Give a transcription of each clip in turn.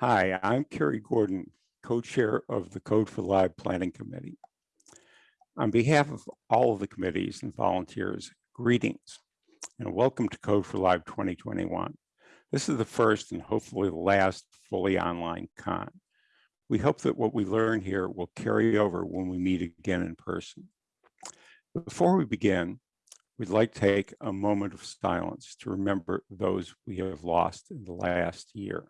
Hi, I'm Kerry Gordon, co-chair of the Code for Lib Planning Committee. On behalf of all of the committees and volunteers, greetings and welcome to Code for Lib 2021. This is the first and hopefully the last fully online con. We hope that what we learn here will carry over when we meet again in person. Before we begin, we'd like to take a moment of silence to remember those we have lost in the last year.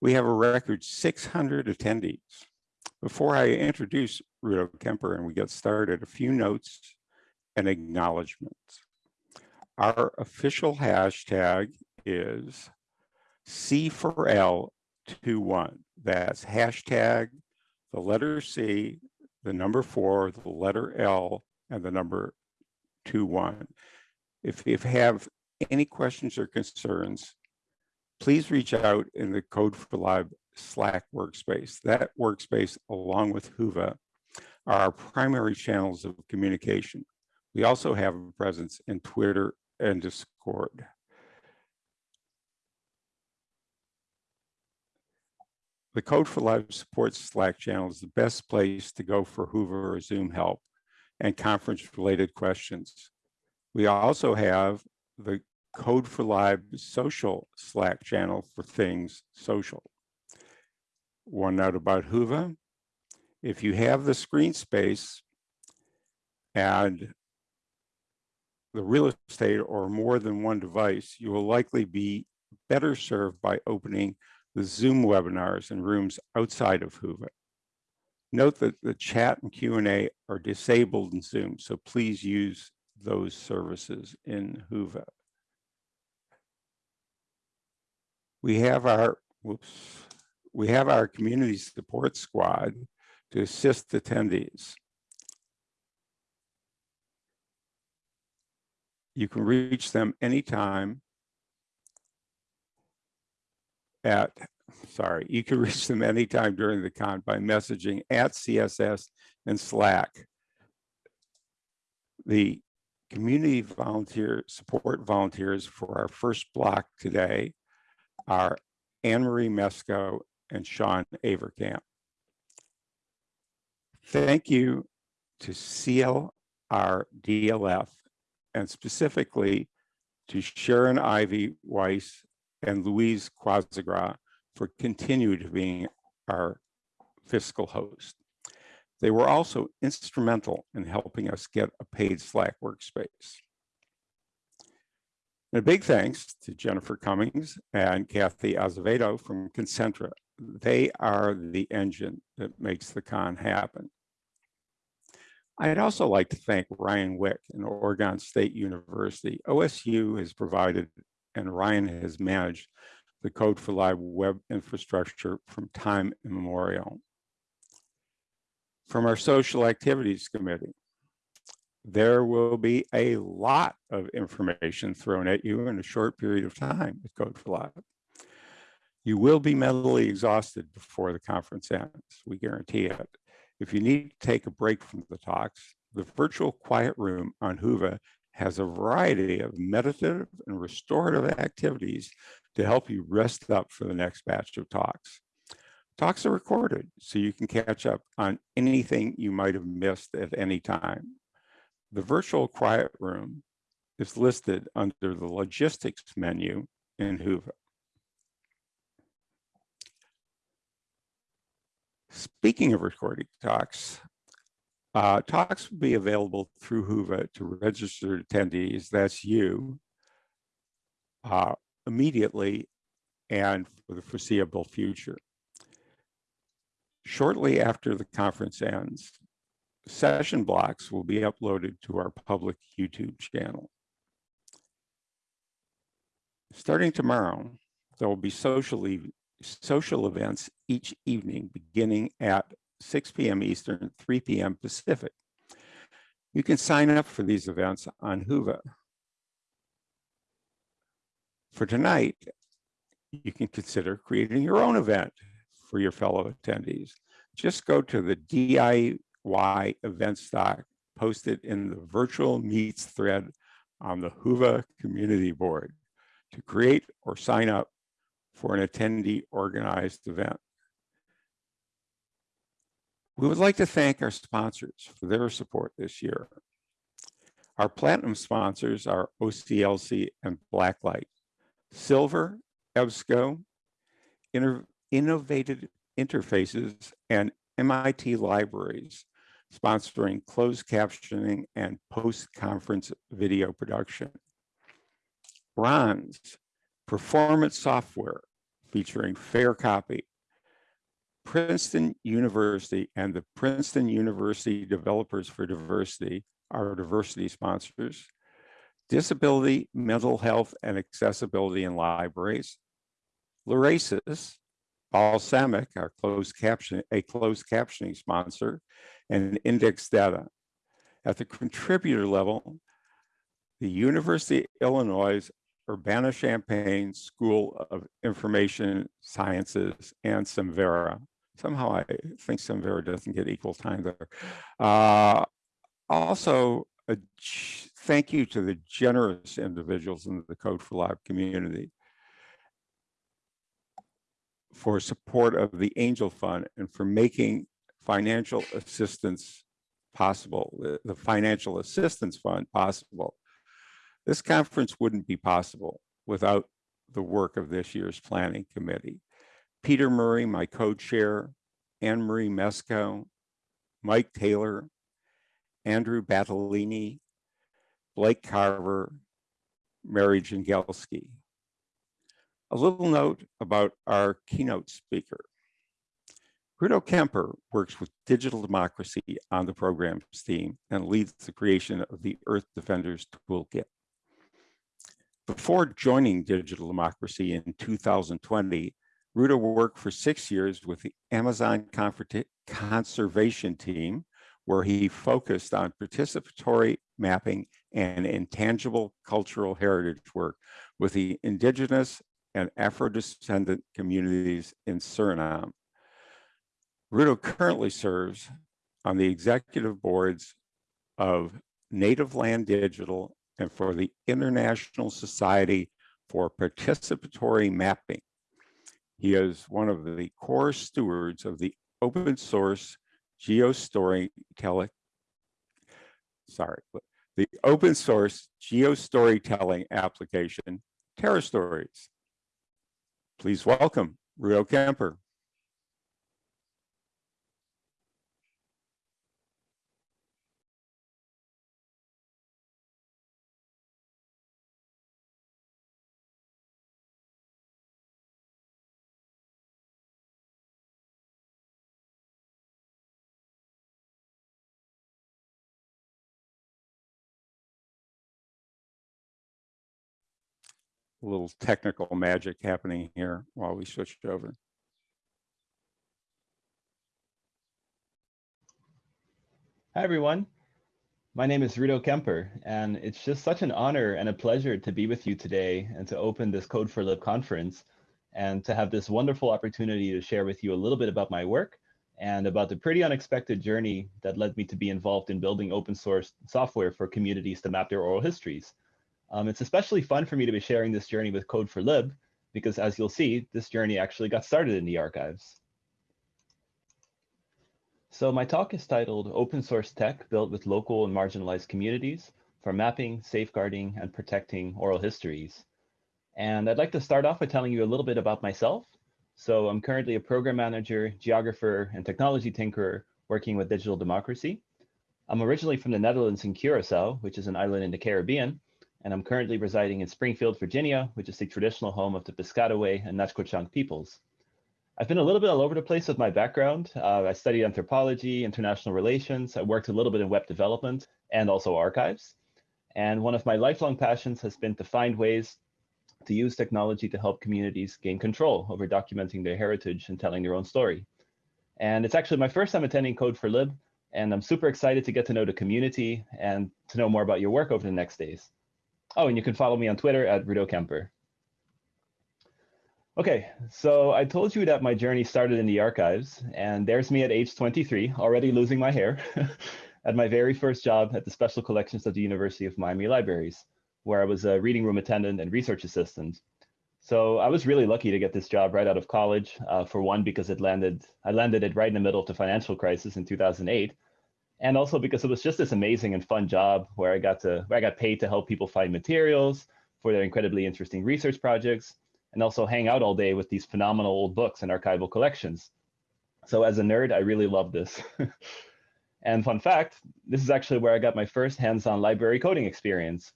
We have a record 600 attendees. Before I introduce Rudo Kemper and we get started, a few notes and acknowledgements. Our official hashtag is C4L21. That's hashtag the letter C, the number four, the letter L, and the number two one. If you have any questions or concerns, please reach out in the Code for Lib Slack workspace. That workspace, along with Whova, are our primary channels of communication. We also have a presence in Twitter and Discord. The Code for Lib supports Slack channel is the best place to go for Whova or Zoom help and conference related questions. We also have the Code for Lib social Slack channel for things social. One note about Whova, if you have the screen space and the real estate or more than one device, you will likely be better served by opening the Zoom webinars in rooms outside of Whova. Note that the chat and Q&A are disabled in Zoom, so please use those services in Whova. We have our whoops, we have our community support squad to assist attendees. You can reach them anytime at, sorry, you can reach them anytime during the con by messaging at CSS and Slack. The community volunteer support volunteers for our first block today are Anne-Marie Mesko and Sean Avercamp. Thank you to CLIR DLF and specifically to Sharon Ivy Weiss and Louise Kwasigroch for continuing to being our fiscal host. They were also instrumental in helping us get a paid Slack workspace. And a big thanks to Jennifer Cummings and Kathy Azevedo from Concentra. They are the engine that makes the con happen. I'd also like to thank Ryan Wick and Oregon State University. OSU has provided and Ryan has managed the Code for Lib web infrastructure from time immemorial. From our social activities committee, there will be a lot of information thrown at you in a short period of time with Code for Lib. You will be mentally exhausted before the conference ends, we guarantee it. If you need to take a break from the talks, the virtual quiet room on Whova has a variety of meditative and restorative activities to help you rest up for the next batch of talks. Talks are recorded, so you can catch up on anything you might have missed at any time. The virtual quiet room is listed under the logistics menu in Whova. Speaking of recording talks, uh, talks will be available through Whova to registered attendees, that's you, uh, immediately and for the foreseeable future. Shortly after the conference ends, session blocks will be uploaded to our public YouTube channel. Starting tomorrow, there will be social, social events each evening beginning at 6 p.m. Eastern, 3 p.m. Pacific. You can sign up for these events on Whova. For tonight, you can consider creating your own event for your fellow attendees. Just go to the DIY event stock posted in the virtual meets thread on the Whova community board to create or sign up for an attendee organized event. We would like to thank our sponsors for their support this year. Our platinum sponsors are OCLC and Blacklight. Silver, EBSCO, Innovative Interfaces, and MIT Libraries, sponsoring closed captioning and post-conference video production. Bronze, Performance Software, featuring FairCopy. Princeton University and the Princeton University Developers for Diversity are diversity sponsors. Disability, mental health, and accessibility in libraries. Lyrasis, Balsamiq, our closed caption, a closed captioning sponsor, and Index Data. At the contributor level, the University of Illinois Urbana-Champaign School of Information Sciences and Samvera somehow I think Samvera doesn't get equal time there. Uh, also, a thank you to the generous individuals in the Code for Lib community for support of the Angel Fund and for making financial assistance possible, the, Financial Assistance Fund possible. This conference wouldn't be possible without the work of this year's planning committee. Peter Murray, my co-chair, Anne Marie Mesco, Mike Taylor, Andrew Battolini, Blake Carver, Mary Jinglewski. A little note about our keynote speaker. Rudo Kemper works with Digital Democracy on the program's team and leads the creation of the Earth Defenders Toolkit. Before joining Digital Democracy in 2020, Rudo worked for six years with the Amazon Conservation Team, where he focused on participatory mapping and intangible cultural heritage work with the indigenous and Afro-descendant communities in Suriname. Rudo currently serves on the executive boards of Native Land Digital and for the International Society for Participatory Mapping, he is one of the core stewards of the open source geostorytelling, sorry, the open source geostorytelling application, TerraStories. Please welcome Rudo Kemper. Little technical magic happening here while we switched over. Hi, everyone. My name is Rudo Kemper, and it's just such an honor and a pleasure to be with you today and to open this Code for Lib conference and to have this wonderful opportunity to share with you a little bit about my work and about the pretty unexpected journey that led me to be involved in building open source software for communities to map their oral histories. Um, it's especially fun for me to be sharing this journey with Code for Lib, because as you'll see, this journey actually got started in the archives. So my talk is titled Open Source Tech Built with Local and Marginalized Communities for Mapping, Safeguarding, and Protecting Oral Histories. And I'd like to start off by telling you a little bit about myself. So I'm currently a program manager, geographer, and technology tinkerer working with Digital Democracy. I'm originally from the Netherlands in Curacao, which is an island in the Caribbean, and I'm currently residing in Springfield, Virginia, which is the traditional home of the Piscataway and Nacotchtank peoples. I've been a little bit all over the place with my background. Uh, I studied anthropology, international relations. I worked a little bit in web development and also archives. And one of my lifelong passions has been to find ways to use technology to help communities gain control over documenting their heritage and telling their own story. And it's actually my first time attending Code for Lib, and I'm super excited to get to know the community and to know more about your work over the next days. Oh, and you can follow me on Twitter at Rudo Kemper. Okay, so I told you that my journey started in the archives, and there's me at age 23, already losing my hair, at my very first job at the Special Collections of the University of Miami Libraries, where I was a reading room attendant and research assistant. So I was really lucky to get this job right out of college, uh, for one, because it landed, I landed it right in the middle of the financial crisis in 2008, and also because it was just this amazing and fun job where I got to, where I got paid to help people find materials for their incredibly interesting research projects, and also hang out all day with these phenomenal old books and archival collections. So as a nerd, I really love this. and fun fact, this is actually where I got my first hands-on library coding experience.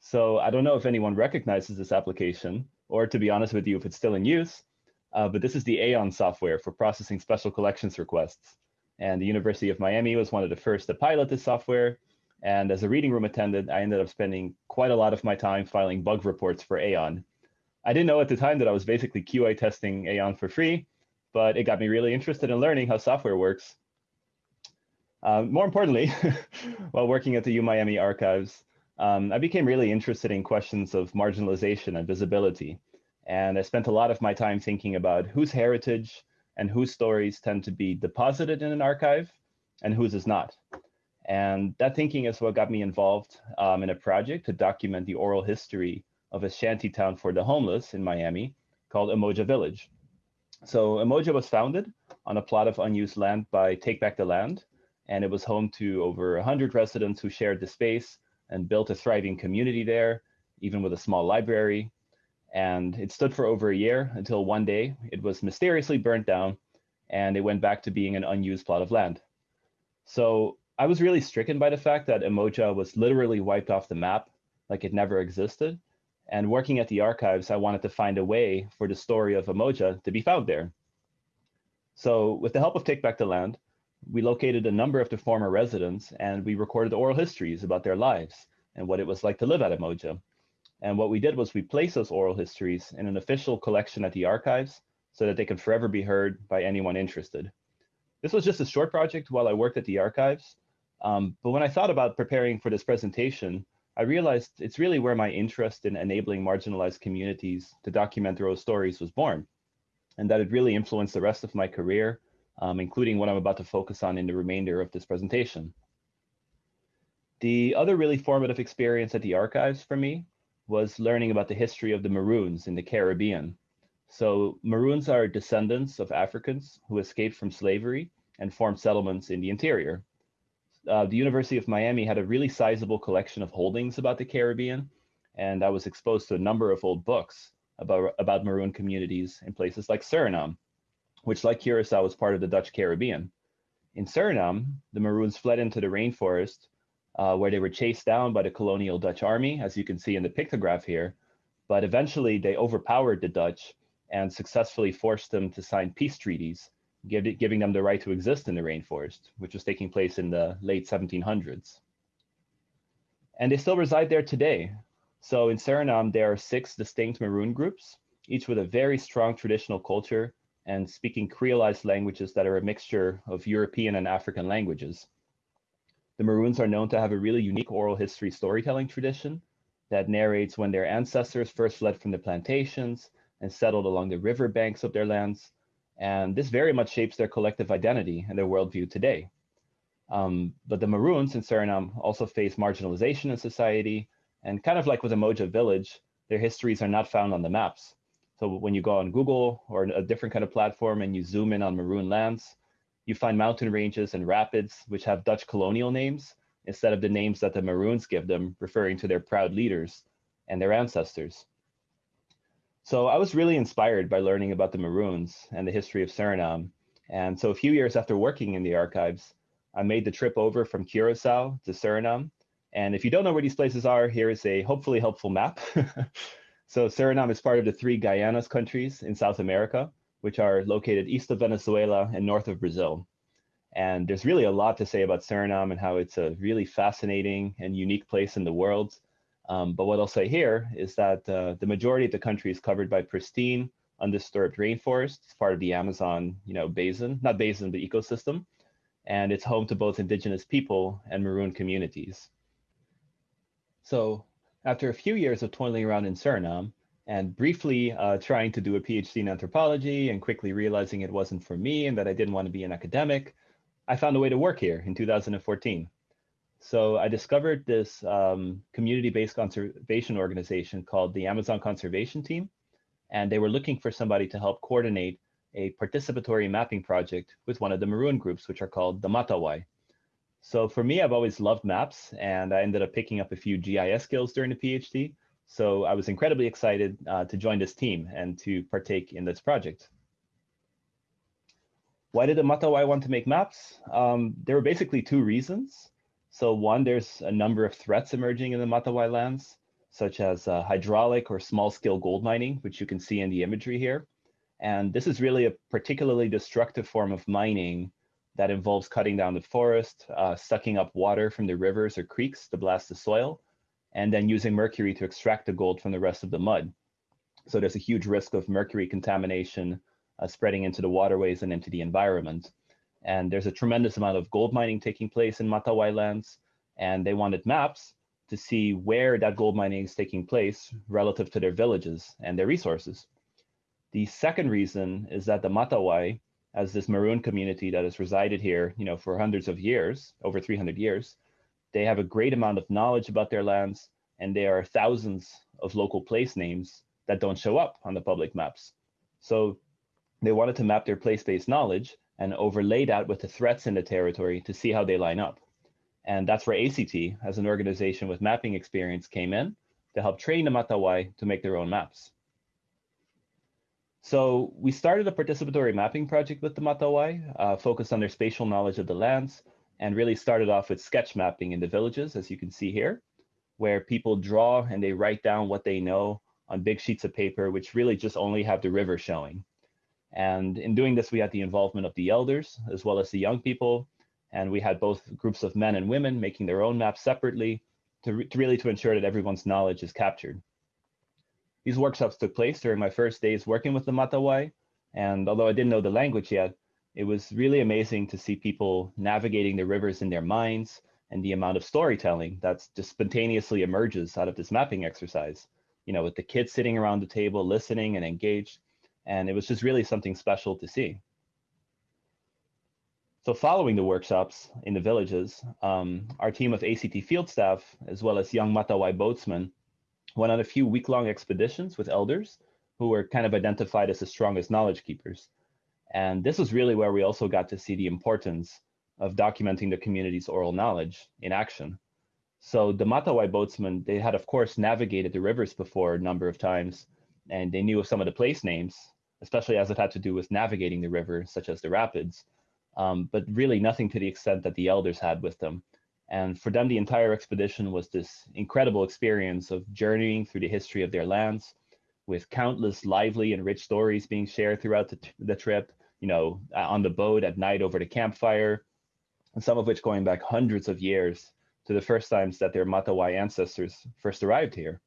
So I don't know if anyone recognizes this application, or to be honest with you, if it's still in use, uh, but this is the Aeon software for processing special collections requests. And the University of Miami was one of the first to pilot this software. And as a reading room attendant, I ended up spending quite a lot of my time filing bug reports for Aeon. I didn't know at the time that I was basically QA testing Aeon for free, but it got me really interested in learning how software works. Um, more importantly, while working at the UMiami archives, um, I became really interested in questions of marginalization and visibility. And I spent a lot of my time thinking about whose heritage and whose stories tend to be deposited in an archive and whose is not. And that thinking is what got me involved um, in a project to document the oral history of a shanty town for the homeless in Miami called Umoja Village. So Umoja was founded on a plot of unused land by Take Back the Land, and it was home to over 100 residents who shared the space and built a thriving community there, even with a small library. And it stood for over a year until one day it was mysteriously burnt down and it went back to being an unused plot of land. So I was really stricken by the fact that Umoja was literally wiped off the map, like it never existed. And working at the archives, I wanted to find a way for the story of Umoja to be found there. So with the help of Take Back the Land, we located a number of the former residents and we recorded oral histories about their lives and what it was like to live at Umoja. And what we did was we placed those oral histories in an official collection at the archives so that they could forever be heard by anyone interested. This was just a short project while I worked at the archives. Um, but when I thought about preparing for this presentation, I realized it's really where my interest in enabling marginalized communities to document their own stories was born, and that it really influenced the rest of my career, um, including what I'm about to focus on in the remainder of this presentation. The other really formative experience at the archives for me was learning about the history of the Maroons in the Caribbean. So Maroons are descendants of Africans who escaped from slavery and formed settlements in the interior uh, the University of Miami had a really sizable collection of holdings about the Caribbean, and I was exposed to a number of old books about, about Maroon communities in places like Suriname, which like Curacao was part of the Dutch Caribbean. In Suriname, the Maroons fled into the rainforest uh, where they were chased down by the colonial Dutch army, as you can see in the pictograph here, but eventually they overpowered the Dutch and successfully forced them to sign peace treaties give, giving them the right to exist in the rainforest, which was taking place in the late 1700s. And they still reside there today. So in Suriname, there are six distinct Maroon groups, each with a very strong traditional culture and speaking creolized languages that are a mixture of European and African languages. The Maroons are known to have a really unique oral history storytelling tradition that narrates when their ancestors first fled from the plantations and settled along the river banks of their lands, and this very much shapes their collective identity and their worldview today. Um, but the Maroons in Suriname also face marginalization in society. And kind of like with Umoja Village, their histories are not found on the maps. So when you go on Google or a different kind of platform and you zoom in on Maroon lands, you find mountain ranges and rapids which have Dutch colonial names instead of the names that the Maroons give them, referring to their proud leaders and their ancestors. So I was really inspired by learning about the Maroons and the history of Suriname. And so a few years after working in the archives, I made the trip over from Curacao to Suriname. And if you don't know where these places are, here is a hopefully helpful map. so Suriname is part of the three Guyanas countries in South America, which are located east of Venezuela and north of Brazil. And there's really a lot to say about Suriname and how it's a really fascinating and unique place in the world. Um, but what I'll say here is that uh, the majority of the country is covered by pristine, undisturbed rainforests, part of the Amazon, you know, basin, not basin, but ecosystem. and it's home to both indigenous people and Maroon communities. So after a few years of toiling around in Suriname and briefly uh, trying to do a PhD in anthropology and quickly realizing it wasn't for me and that I didn't want to be an academic, I found a way to work here in 2014. So I discovered this um, community-based conservation organization called the Amazon Conservation Team, and they were looking for somebody to help coordinate a participatory mapping project with one of the Maroon groups, which are called the Matawai. So for me, I've always loved maps, and I ended up picking up a few GIS skills during the PhD. So I was incredibly excited uh, to join this team and to partake in this project. Why did the Matawai want to make maps? Um, there were basically two reasons. So one, there's a number of threats emerging in the Matawai lands, such as uh, hydraulic or small-scale gold mining, which you can see in the imagery here. And this is really a particularly destructive form of mining that involves cutting down the forest, uh, sucking up water from the rivers or creeks to blast the soil, and then using mercury to extract the gold from the rest of the mud. So there's a huge risk of mercury contamination uh, spreading into the waterways and into the environment. And there's a tremendous amount of gold mining taking place in Matawai lands, and they wanted maps to see where that gold mining is taking place relative to their villages and their resources. The second reason is that the Matawai as this Maroon community that has resided here, you know, for hundreds of years, over 300 years, they have a great amount of knowledge about their lands, and there are thousands of local place names that don't show up on the public maps. So they wanted to map their place-based knowledge and overlay that with the threats in the territory to see how they line up. And that's where ACT, as an organization with mapping experience, came in to help train the Matawai to make their own maps. So we started a participatory mapping project with the Matawai, uh, focused on their spatial knowledge of the lands, and really started off with sketch mapping in the villages, as you can see here, where people draw and they write down what they know on big sheets of paper, which really just only have the river showing. And in doing this, we had the involvement of the elders as well as the young people. And we had both groups of men and women making their own maps separately to, re to really to ensure that everyone's knowledge is captured. These workshops took place during my first days working with the Matawai, and although I didn't know the language yet, it was really amazing to see people navigating the rivers in their minds and the amount of storytelling that just spontaneously emerges out of this mapping exercise. You know, with the kids sitting around the table, listening and engaged, and it was just really something special to see. So following the workshops in the villages, um, our team of ACT field staff, as well as young Matawai boatsmen, went on a few week-long expeditions with elders who were kind of identified as the strongest knowledge keepers. And this was really where we also got to see the importance of documenting the community's oral knowledge in action. So the Matawai boatsmen, they had of course navigated the rivers before a number of times, and they knew of some of the place names, especially as it had to do with navigating the river, such as the rapids, um, but really nothing to the extent that the elders had with them. And for them, the entire expedition was this incredible experience of journeying through the history of their lands with countless lively and rich stories being shared throughout the, the trip, you know, on the boat at night over the campfire, and some of which going back hundreds of years to the first times that their Matawai ancestors first arrived here.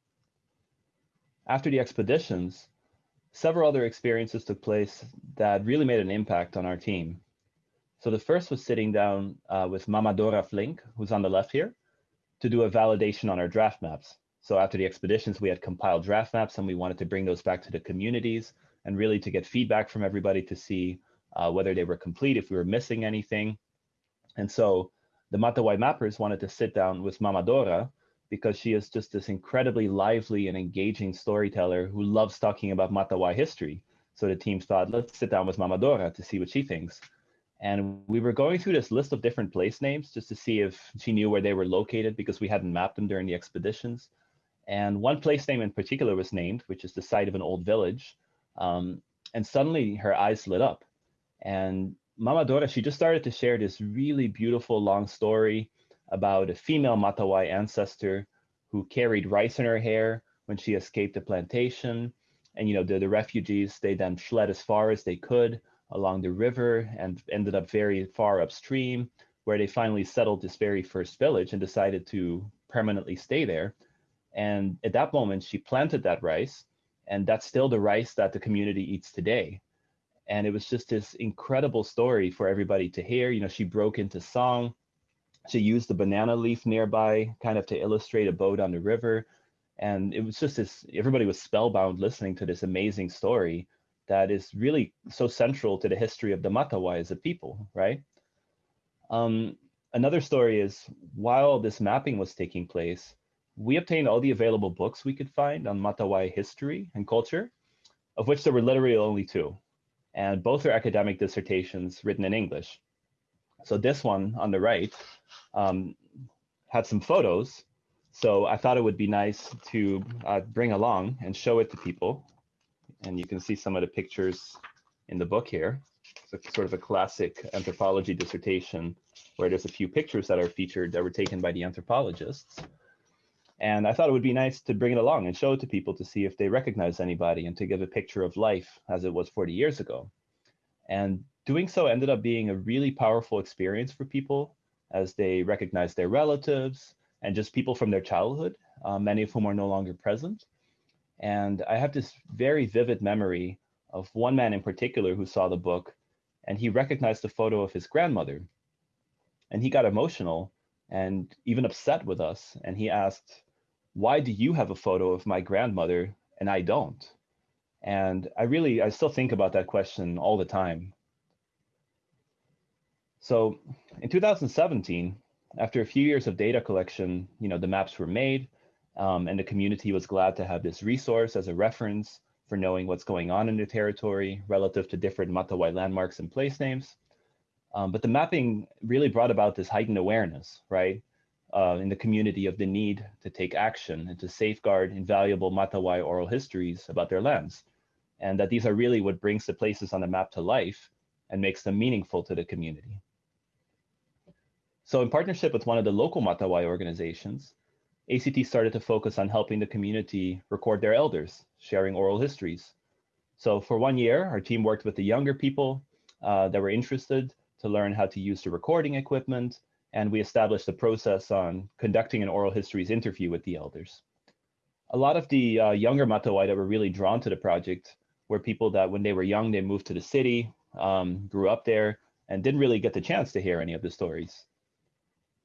After the expeditions, several other experiences took place that really made an impact on our team. So the first was sitting down uh, with Mamadora Flink, who's on the left here, to do a validation on our draft maps. So after the expeditions, we had compiled draft maps and we wanted to bring those back to the communities and really to get feedback from everybody to see uh, whether they were complete, if we were missing anything. And so the Matawai mappers wanted to sit down with Mamadora because she is just this incredibly lively and engaging storyteller who loves talking about Matawai history. So the team thought, let's sit down with Mamadora to see what she thinks. And we were going through this list of different place names just to see if she knew where they were located because we hadn't mapped them during the expeditions. And one place name in particular was named, which is the site of an old village. Um, and suddenly her eyes lit up. And Mama Dora, she just started to share this really beautiful long story about a female Matawai ancestor who carried rice in her hair when she escaped the plantation. And, you know, the, the refugees, they then fled as far as they could along the river and ended up very far upstream, where they finally settled this very first village and decided to permanently stay there. And at that moment, she planted that rice, and that's still the rice that the community eats today. And it was just this incredible story for everybody to hear. You know, she broke into song. She used the banana leaf nearby kind of to illustrate a boat on the river. And it was just this, everybody was spellbound listening to this amazing story that is really so central to the history of the Matawai as a people, right? Um, another story is while this mapping was taking place, we obtained all the available books we could find on Matawai history and culture, of which there were literally only two. And both are academic dissertations written in English. So this one on the right um, had some photos. So I thought it would be nice to uh, bring along and show it to people. And you can see some of the pictures in the book here. It's sort of a classic anthropology dissertation where there's a few pictures that are featured that were taken by the anthropologists. And I thought it would be nice to bring it along and show it to people to see if they recognize anybody and to give a picture of life as it was 40 years ago. And doing so ended up being a really powerful experience for people as they recognized their relatives and just people from their childhood, uh, many of whom are no longer present. And I have this very vivid memory of one man in particular who saw the book and he recognized the photo of his grandmother. And he got emotional and even upset with us. And he asked, why do you have a photo of my grandmother and I don't? And I really, I still think about that question all the time. So in 2017, after a few years of data collection, you know, the maps were made um, and the community was glad to have this resource as a reference for knowing what's going on in the territory relative to different Matawai landmarks and place names. Um, but the mapping really brought about this heightened awareness, right? Uh, in the community of the need to take action and to safeguard invaluable Matawai oral histories about their lands. And that these are really what brings the places on the map to life and makes them meaningful to the community. So in partnership with one of the local Matawai organizations, ACT started to focus on helping the community record their elders, sharing oral histories. So for one year, our team worked with the younger people uh, that were interested to learn how to use the recording equipment and we established a process on conducting an oral histories interview with the elders. A lot of the uh, younger Matawai that were really drawn to the project were people that when they were young, they moved to the city, um, grew up there, and didn't really get the chance to hear any of the stories.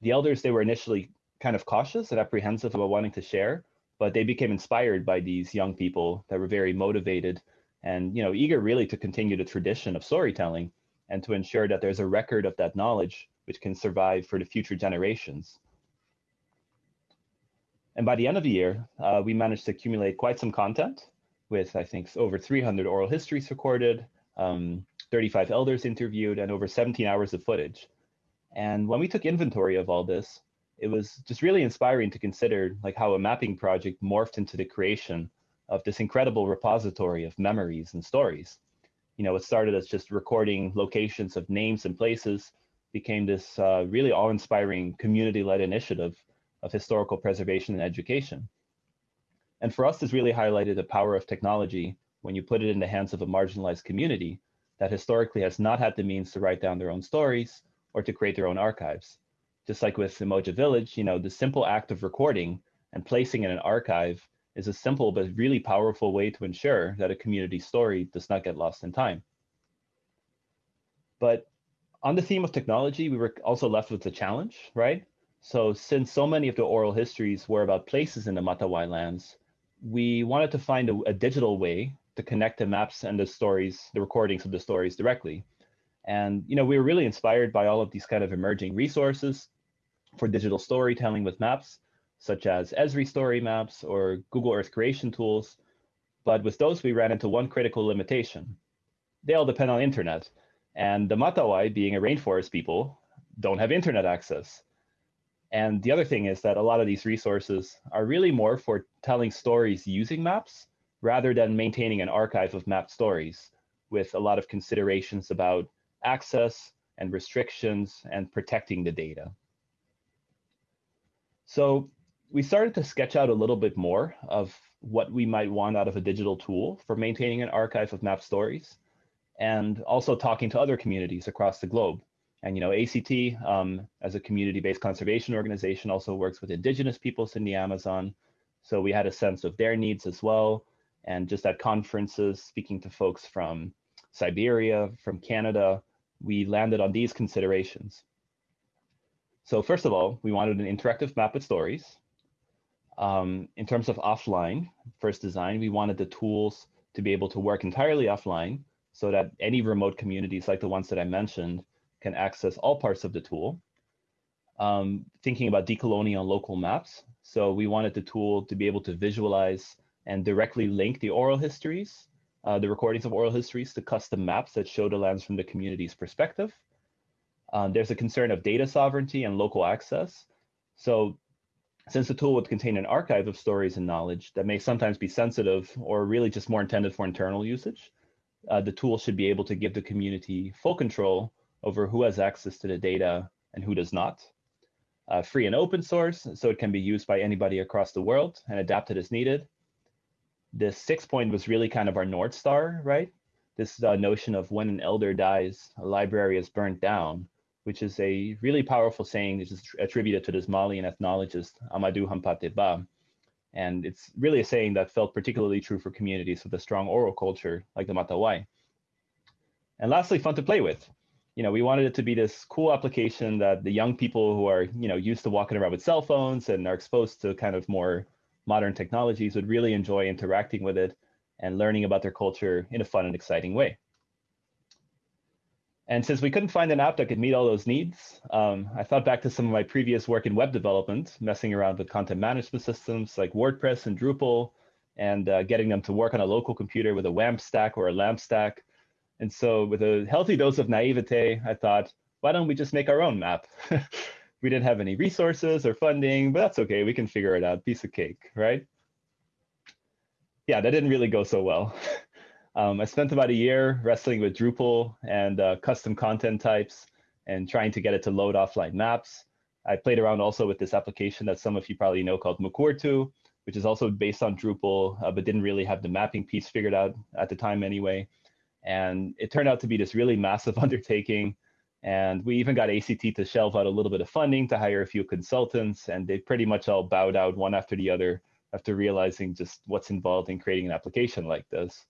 The elders, they were initially kind of cautious and apprehensive about wanting to share, but they became inspired by these young people that were very motivated and you know eager really to continue the tradition of storytelling and to ensure that there's a record of that knowledge which can survive for the future generations. And by the end of the year, uh, we managed to accumulate quite some content with, I think, over 300 oral histories recorded, um, 35 elders interviewed, and over 17 hours of footage. And when we took inventory of all this, it was just really inspiring to consider like how a mapping project morphed into the creation of this incredible repository of memories and stories. You know, it started as just recording locations of names and places became this uh, really awe-inspiring community-led initiative of historical preservation and education. And for us, this really highlighted the power of technology when you put it in the hands of a marginalized community that historically has not had the means to write down their own stories or to create their own archives. Just like with Umoja Village, you know, the simple act of recording and placing in an archive is a simple but really powerful way to ensure that a community story does not get lost in time. But on the theme of technology, we were also left with the challenge, right? So since so many of the oral histories were about places in the Matawai lands, we wanted to find a, a, digital way to connect the maps and the stories, the recordings of the stories directly. And you know, we were really inspired by all of these kind of emerging resources for digital storytelling with maps, such as Esri story maps or Google Earth creation tools. But with those, we ran into one critical limitation. They all depend on internet. And the Matawai, being a rainforest people, don't have internet access. And the other thing is that a lot of these resources are really more for telling stories using maps rather than maintaining an archive of mapped stories with a lot of considerations about access and restrictions and protecting the data. So we started to sketch out a little bit more of what we might want out of a digital tool for maintaining an archive of map stories and also talking to other communities across the globe. And you know, ACT um, as a community-based conservation organization also works with indigenous peoples in the Amazon. So we had a sense of their needs as well. And just at conferences, speaking to folks from Siberia, from Canada, we landed on these considerations. So first of all, we wanted an interactive map with stories. Um, in terms of offline, first design, we wanted the tools to be able to work entirely offline so that any remote communities like the ones that I mentioned can access all parts of the tool. Um, thinking about decolonial local maps. So we wanted the tool to be able to visualize and directly link the oral histories, uh, the recordings of oral histories to custom maps that show the lands from the community's perspective. Um, there's a concern of data sovereignty and local access. So since the tool would contain an archive of stories and knowledge that may sometimes be sensitive or really just more intended for internal usage, uh, the tool should be able to give the community full control over who has access to the data and who does not. Uh, free and open source, so it can be used by anybody across the world and adapted as needed. This sixth point was really kind of our North Star, right? This uh, notion of when an elder dies, a library is burnt down, which is a really powerful saying that is attributed to this Malian ethnologist, Amadou Hampâté Bâ. And it's really a saying that felt particularly true for communities with a strong oral culture like the Matawai. And lastly, fun to play with. You know, we wanted it to be this cool application that the young people who are, you know, used to walking around with cell phones and are exposed to kind of more modern technologies would really enjoy interacting with it and learning about their culture in a fun and exciting way. And since we couldn't find an app that could meet all those needs, um, I thought back to some of my previous work in web development, messing around with content management systems like WordPress and Drupal, and uh, getting them to work on a local computer with a WAMP stack or a LAMP stack. And so with a healthy dose of naivete, I thought, why don't we just make our own map? we didn't have any resources or funding, but that's okay. We can figure it out. Piece of cake, right? Yeah, that didn't really go so well. Um, I spent about a year wrestling with Drupal and uh, custom content types and trying to get it to load offline maps. I played around also with this application that some of you probably know called Mukurtu, which is also based on Drupal, uh, but didn't really have the mapping piece figured out at the time anyway. And it turned out to be this really massive undertaking. And we even got ACT to shelve out a little bit of funding to hire a few consultants, and they pretty much all bowed out one after the other after realizing just what's involved in creating an application like this.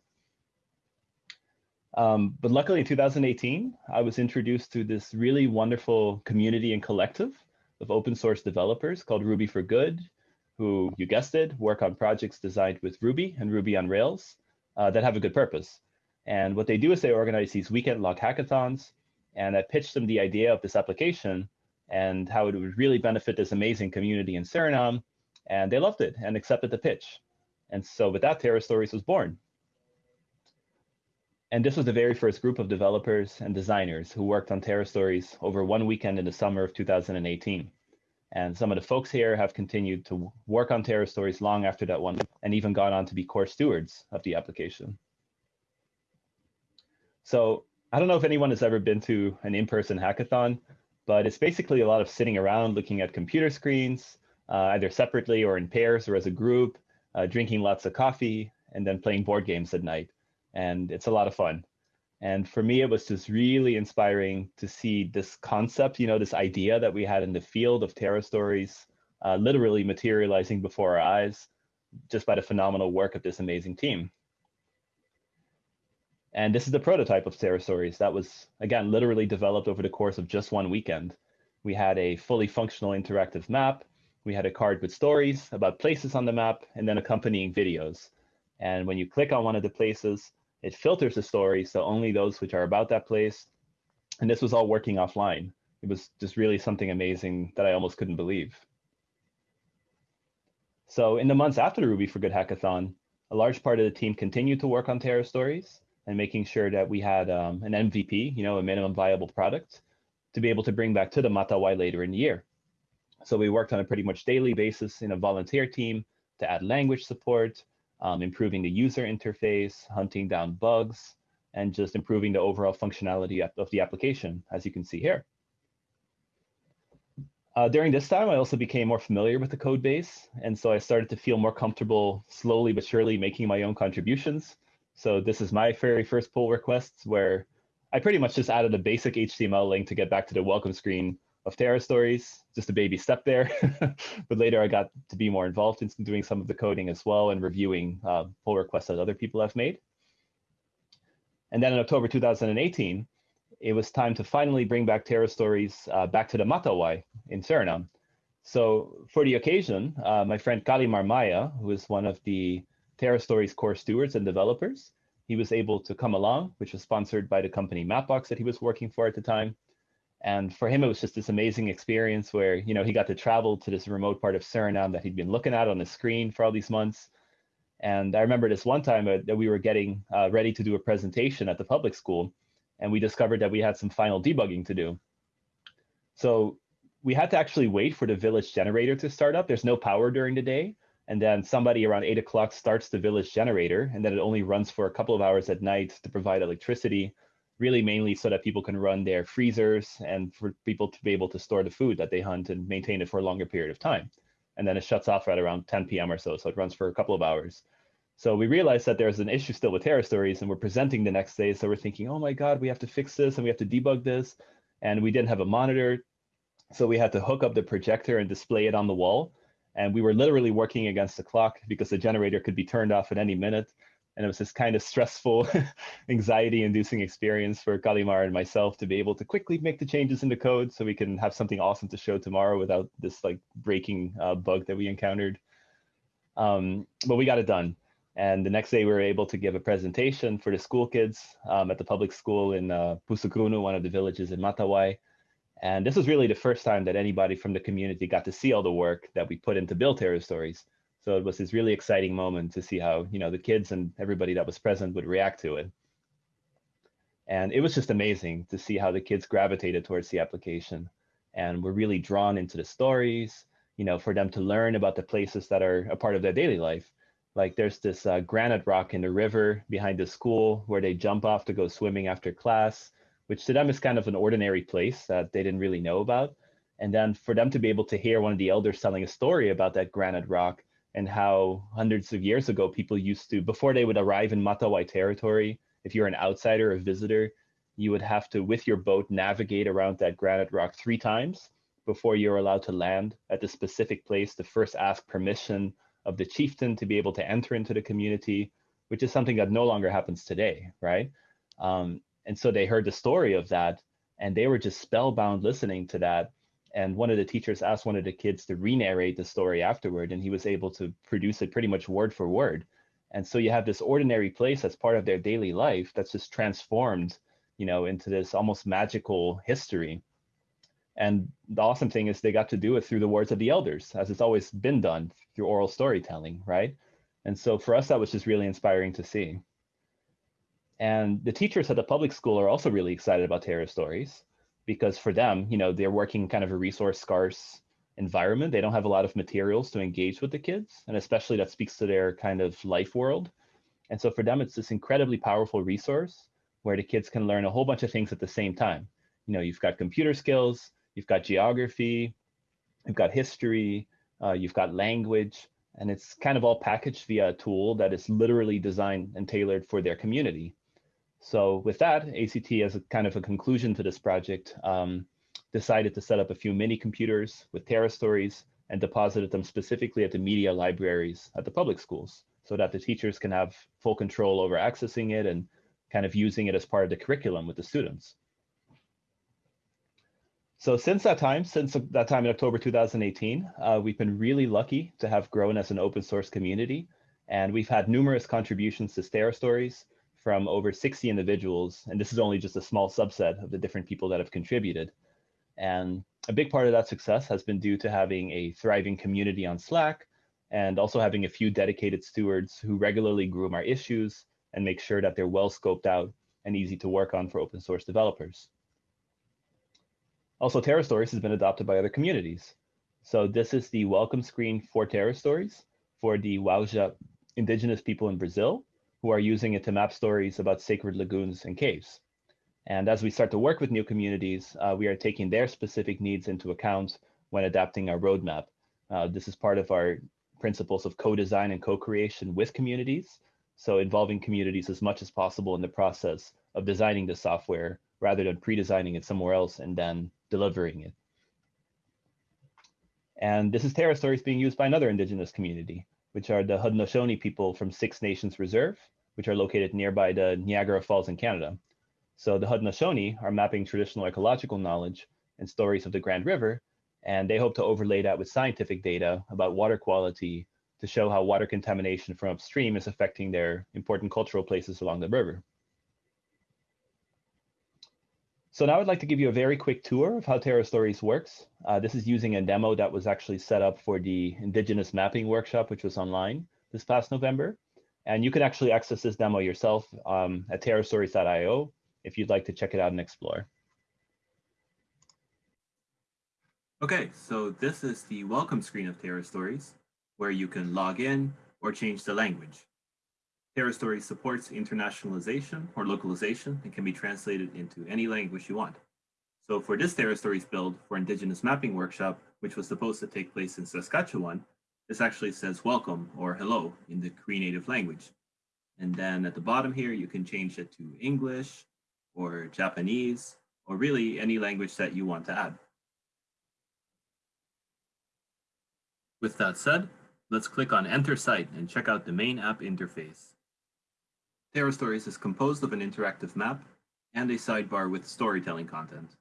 Um, but luckily in 2018, I was introduced to this really wonderful community and collective of open source developers called Ruby for Good, who, you guessed it, work on projects designed with Ruby and Ruby on Rails uh, that have a good purpose. And what they do is they organize these weekend long hackathons, and I pitched them the idea of this application and how it would really benefit this amazing community in Suriname. And they loved it and accepted the pitch. And so with that, Terra Stories was born. And this was the very first group of developers and designers who worked on Terra Stories over one weekend in the summer of 2018. And some of the folks here have continued to work on Terra Stories long after that one and even gone on to be core stewards of the application. So I don't know if anyone has ever been to an in-person hackathon, but it's basically a lot of sitting around looking at computer screens, uh, either separately or in pairs or as a group, uh, drinking lots of coffee, and then playing board games at night and it's a lot of fun. And for me, it was just really inspiring to see this concept, you know, this idea that we had in the field of Terra stories, uh, literally materializing before our eyes just by the phenomenal work of this amazing team. And this is the prototype of Terra Stories that was, again, literally developed over the course of just one weekend. We had a fully functional interactive map. We had a card with stories about places on the map and then accompanying videos. And when you click on one of the places, it filters the story, so only those which are about that place. And this was all working offline. It was just really something amazing that I almost couldn't believe. So in the months after the Ruby for Good hackathon, a large part of the team continued to work on Terra stories and making sure that we had um, an MVP, you know, a minimum viable product, to be able to bring back to the Matawai later in the year. So we worked on a pretty much daily basis in a volunteer team to add language support, um, improving the user interface, hunting down bugs, and just improving the overall functionality of the application, as you can see here. Uh, during this time, I also became more familiar with the code base, and so I started to feel more comfortable slowly but surely making my own contributions. So this is my very first pull requests where I pretty much just added a basic HTML link to get back to the welcome screen of Terra Stories, just a baby step there. but later I got to be more involved in doing some of the coding as well and reviewing uh, pull requests that other people have made. And then in October 2018, it was time to finally bring back Terra Stories uh, back to the Matawai in Suriname. So for the occasion, uh, my friend Kalimar Maya, who is one of the Terra Stories core stewards and developers, he was able to come along, which was sponsored by the company Mapbox that he was working for at the time. And for him, it was just this amazing experience where, you know, he got to travel to this remote part of Suriname that he'd been looking at on the screen for all these months. And I remember this one time uh, that we were getting uh, ready to do a presentation at the public school, and we discovered that we had some final debugging to do. So we had to actually wait for the village generator to start up. There's no power during the day. And then somebody around eight o'clock starts the village generator, and then it only runs for a couple of hours at night to provide electricity really mainly so that people can run their freezers and for people to be able to store the food that they hunt and maintain it for a longer period of time. And then it shuts off right around 10 p.m. or so, so it runs for a couple of hours. So we realized that there's an issue still with Terra Stories, and we're presenting the next day. So we're thinking, oh my God, we have to fix this and we have to debug this. And we didn't have a monitor. So we had to hook up the projector and display it on the wall. And we were literally working against the clock because the generator could be turned off at any minute and it was this kind of stressful, anxiety-inducing experience for Kalimar and myself to be able to quickly make the changes in the code so we can have something awesome to show tomorrow without this like breaking uh, bug that we encountered. Um, but we got it done. And the next day we were able to give a presentation for the school kids um, at the public school in uh, one of the villages in Matawai. And this was really the first time that anybody from the community got to see all the work that we put into Build Terra Stories. So it was this really exciting moment to see how, you know, the kids and everybody that was present would react to it. And it was just amazing to see how the kids gravitated towards the application and were really drawn into the stories, you know, for them to learn about the places that are a part of their daily life. Like there's this uh, granite rock in the river behind the school where they jump off to go swimming after class, which to them is kind of an ordinary place that they didn't really know about. And then for them to be able to hear one of the elders telling a story about that granite rock and how hundreds of years ago people used to, before they would arrive in Matawai territory, if you're an outsider, a visitor, you would have to, with your boat, navigate around that granite rock three times before you're allowed to land at the specific place to first ask permission of the chieftain to be able to enter into the community, which is something that no longer happens today, right? Um, and so they heard the story of that and they were just spellbound listening to that and one of the teachers asked one of the kids to re-narrate the story afterward and he was able to produce it pretty much word for word. And so you have this ordinary place that's part of their daily life that's just transformed you know into this almost magical history. And the awesome thing is they got to do it through the words of the elders as it's always been done through oral storytelling right? And so for us that was just really inspiring to see. And the teachers at the public school are also really excited about terra stories because for them, you know, they're working kind of a resource scarce environment. They don't have a lot of materials to engage with the kids, and especially that speaks to their kind of life world. And so for them, it's this incredibly powerful resource where the kids can learn a whole bunch of things at the same time. You know, you've got computer skills, you've got geography, you've got history, uh, you've got language, and it's kind of all packaged via a tool that is literally designed and tailored for their community. So with that, ACT as a kind of a conclusion to this project, um, decided to set up a few mini computers with Terra stories and deposited them specifically at the media libraries at the public schools so that the teachers can have full control over accessing it and kind of using it as part of the curriculum with the students. So since that time, since that time in October 2018, uh, we've been really lucky to have grown as an open source community. And we've had numerous contributions to Terra Stories, from over 60 individuals, and this is only just a small subset of the different people that have contributed. And a big part of that success has been due to having a thriving community on Slack and also having a few dedicated stewards who regularly groom our issues and make sure that they're well scoped out and easy to work on for open source developers. Also, Terra Stories has been adopted by other communities. So this is the welcome screen for Terra Stories for the Wauja indigenous people in Brazil who are using it to map stories about sacred lagoons and caves. And as we start to work with new communities, uh, we are taking their specific needs into account when adapting our roadmap. Uh, this is part of our principles of co-design and co-creation with communities. So involving communities as much as possible in the process of designing the software rather than pre-designing it somewhere else and then delivering it. And this is Terra Stories being used by another indigenous community which are the Haudenosaunee people from Six Nations Reserve, which are located nearby the Niagara Falls in Canada. So the Haudenosaunee are mapping traditional ecological knowledge and stories of the Grand River, and they hope to overlay that with scientific data about water quality to show how water contamination from upstream is affecting their important cultural places along the river. So now I'd like to give you a very quick tour of how Terra Stories works. Uh, this is using a demo that was actually set up for the Indigenous Mapping Workshop, which was online this past November. And you can actually access this demo yourself um, at terrastories.io if you'd like to check it out and explore. Okay, so this is the welcome screen of Terra Stories, where you can log in or change the language. Terra Stories supports internationalization or localization and can be translated into any language you want. So for this Terra Stories build for Indigenous Mapping Workshop, which was supposed to take place in Saskatchewan, this actually says welcome or hello in the Cree Native language. And then at the bottom here, you can change it to English or Japanese, or really any language that you want to add. With that said, let's click on Enter Site and check out the main app interface. Terra Stories is composed of an interactive map and a sidebar with storytelling content.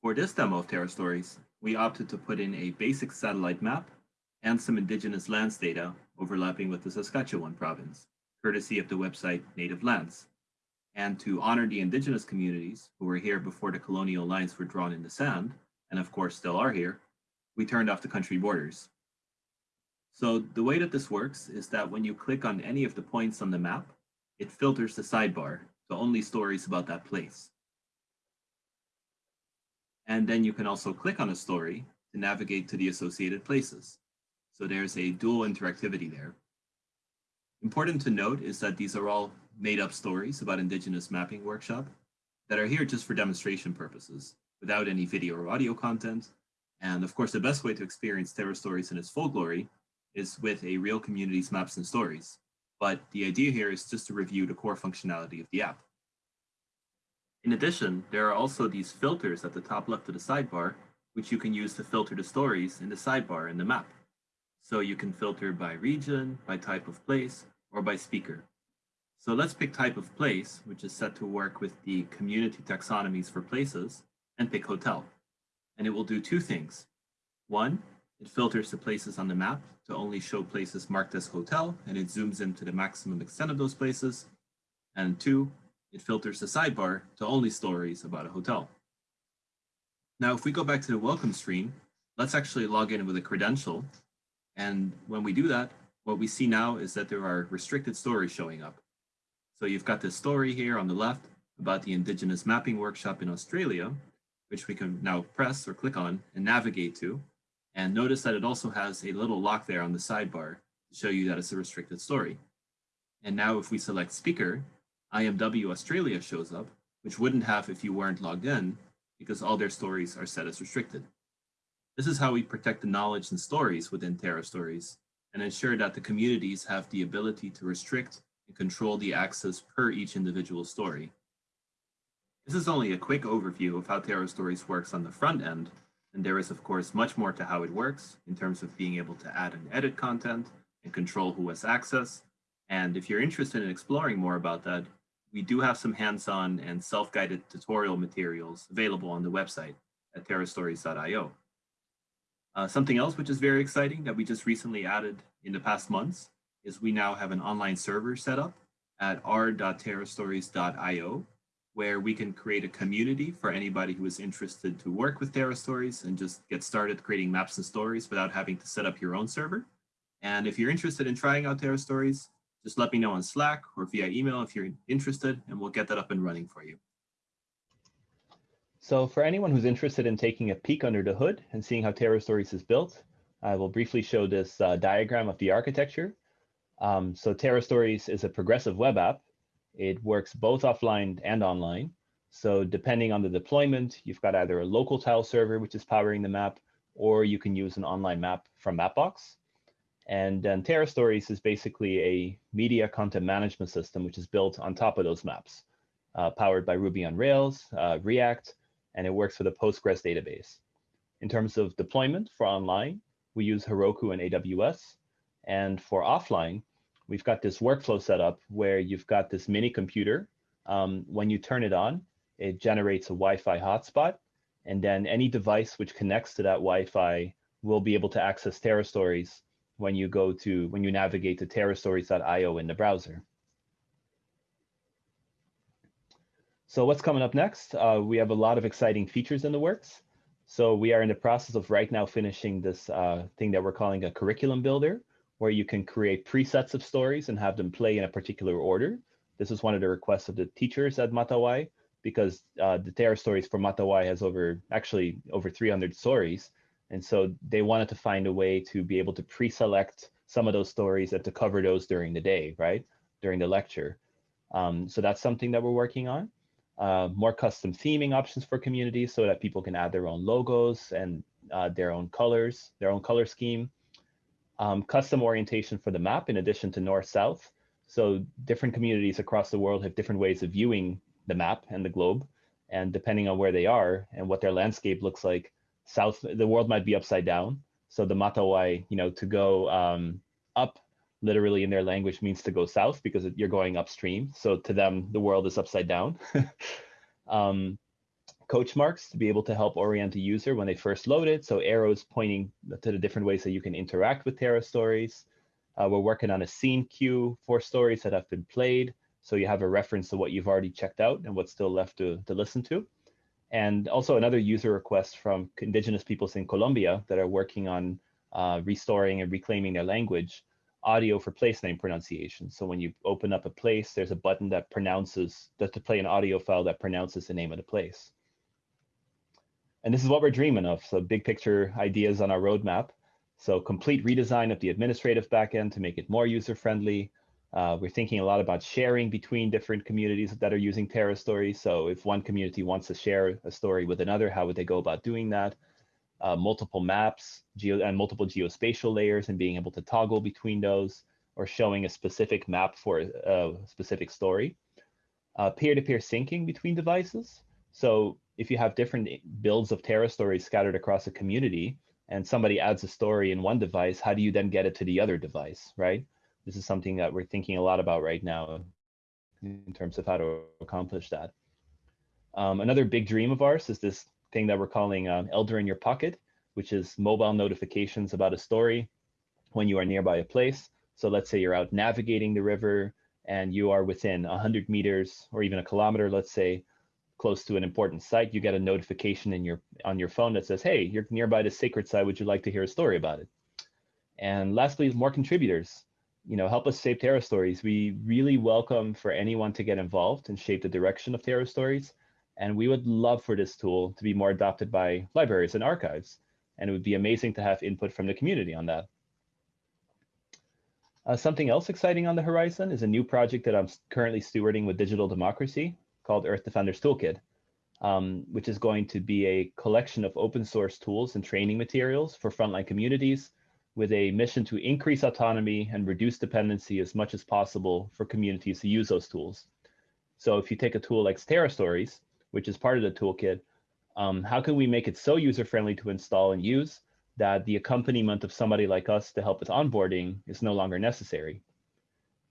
For this demo of Terra Stories, we opted to put in a basic satellite map and some indigenous lands data overlapping with the Saskatchewan province, courtesy of the website Native Lands. And to honor the indigenous communities who were here before the colonial lines were drawn in the sand, and of course still are here, we turned off the country borders. So the way that this works is that when you click on any of the points on the map, it filters the sidebar to only stories about that place. And then you can also click on a story to navigate to the associated places. So there's a dual interactivity there. Important to note is that these are all made up stories about Indigenous Mapping Workshop that are here just for demonstration purposes, without any video or audio content. And of course, the best way to experience Terra Stories in its full glory is with a real community's maps and stories. But the idea here is just to review the core functionality of the app. In addition, there are also these filters at the top left of the sidebar, which you can use to filter the stories in the sidebar in the map. So you can filter by region, by type of place, or by speaker. So let's pick type of place, which is set to work with the community taxonomies for places, and pick hotel. And it will do two things. One, it filters the places on the map to only show places marked as hotel, and it zooms into the maximum extent of those places. And two, it filters the sidebar to only stories about a hotel. Now, if we go back to the welcome screen, let's actually log in with a credential. And when we do that, what we see now is that there are restricted stories showing up. So you've got this story here on the left about the Indigenous Mapping Workshop in Australia, which we can now press or click on and navigate to. And notice that it also has a little lock there on the sidebar to show you that it's a restricted story. And now if we select speaker, IMW Australia shows up, which wouldn't have if you weren't logged in because all their stories are set as restricted. This is how we protect the knowledge and stories within Terra Stories and ensure that the communities have the ability to restrict and control the access per each individual story. This is only a quick overview of how Terra Stories works on the front end, and there is, of course, much more to how it works in terms of being able to add and edit content and control who has access. And if you're interested in exploring more about that, we do have some hands-on and self-guided tutorial materials available on the website at terrastories.io. Uh, something else which is very exciting that we just recently added in the past months is we now have an online server set up at r.terrastories.io where we can create a community for anybody who is interested to work with Terra Stories and just get started creating maps and stories without having to set up your own server. And if you're interested in trying out Terra Stories, just let me know on Slack or via email if you're interested, and we'll get that up and running for you. So for anyone who's interested in taking a peek under the hood and seeing how Terra Stories is built, I will briefly show this uh, diagram of the architecture. Um, so Terra Stories is a progressive web app it works both offline and online. So depending on the deployment, you've got either a local tile server, which is powering the map, or you can use an online map from Mapbox. And then Terra Stories is basically a media content management system, which is built on top of those maps, uh, powered by Ruby on Rails, uh, React, and it works with a Postgres database. In terms of deployment for online, we use Heroku and AWS. And for offline, we've got this workflow set up where you've got this mini computer. Um, when you turn it on, it generates a Wi-Fi hotspot, and then any device which connects to that Wi-Fi will be able to access TerraStories when you go to when you navigate to terrastories.io in the browser. So what's coming up next? Uh, we have a lot of exciting features in the works. So we are in the process of right now finishing this uh, thing that we're calling a curriculum builder, where you can create presets of stories and have them play in a particular order. This is one of the requests of the teachers at Matawai, because uh, the TerraStories for Matawai has over, actually over 300 stories. And so they wanted to find a way to be able to pre-select some of those stories and to cover those during the day, right? During the lecture. Um, so that's something that we're working on uh, more custom theming options for communities so that people can add their own logos and uh, their own colors, their own color scheme. Um, custom orientation for the map in addition to north-south. So different communities across the world have different ways of viewing the map and the globe. And depending on where they are and what their landscape looks like, south, the world might be upside down. So the Matawai, you know, to go um, up literally in their language means to go south because you're going upstream. So to them, the world is upside down. um, coach marks to be able to help orient the user when they first load it. So arrows pointing to the different ways that you can interact with TerraStories. Uh, we're working on a seen queue for stories that have been played. So you have a reference to what you've already checked out and what's still left to, to listen to. And also another user request from indigenous peoples in Colombia that are working on uh, restoring and reclaiming their language audio for place name pronunciation. So when you open up a place, there's a button that pronounces, that to play an audio file that pronounces the name of the place. And this is what we're dreaming of. So big picture ideas on our roadmap. So complete redesign of the administrative backend to make it more user-friendly. Uh, we're thinking a lot about sharing between different communities that are using Terra Stories. So if one community wants to share a story with another, how would they go about doing that? uh, multiple maps geo and multiple geospatial layers and being able to toggle between those or showing a specific map for a specific story. Uh, peer-to-peer -peer syncing between devices. So if you have different builds of Terra stories scattered across a community and somebody adds a story in one device, how do you then get it to the other device, right? This is something that we're thinking a lot about right now in terms of how to accomplish that. Um, another big dream of ours is this thing that we're calling um, Elder in your pocket, which is mobile notifications about a story when you are nearby a place. So let's say you're out navigating the river and you are within 100 meters or even a kilometer, let's say, close to an important site, you get a notification in your on your phone that says, hey, you're nearby the sacred site. Would you like to hear a story about it? And lastly, more contributors. You know, help us shape TerraStories. We really welcome for anyone to get involved and shape the direction of TerraStories. And we would love for this tool to be more adopted by libraries and archives. And it would be amazing to have input from the community on that. Uh, something else exciting on the horizon is a new project that I'm currently stewarding with Digital Democracy called Earth Defenders Toolkit, um, which is going to be a collection of open source tools and training materials for frontline communities with a mission to increase autonomy and reduce dependency as much as possible for communities to use those tools. So if you take a tool like TerraStories, which is part of the toolkit, um, how can we make it so user-friendly to install and use that the accompaniment of somebody like us to help with onboarding is no longer necessary?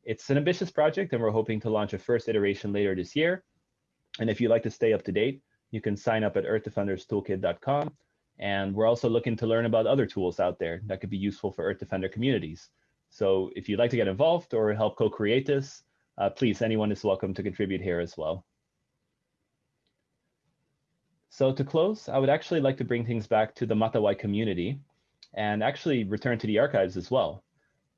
It's an ambitious project and we're hoping to launch a first iteration later this year. And if you'd like to stay up to date, you can sign up at earthdefenderstoolkit.com. And we're also looking to learn about other tools out there that could be useful for Earth Defender communities. So if you'd like to get involved or help co-create this, uh, please, anyone is welcome to contribute here as well. So to close, I would actually like to bring things back to the Matawai community and actually return to the archives as well.